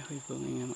I hope I'm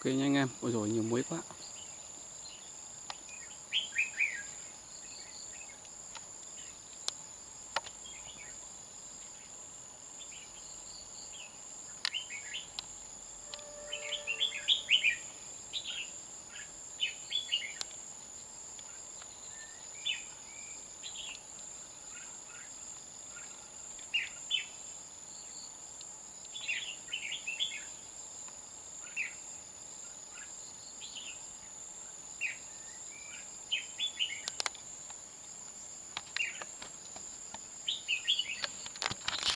ok nha anh em. Ôi rồi nhiều muối quá.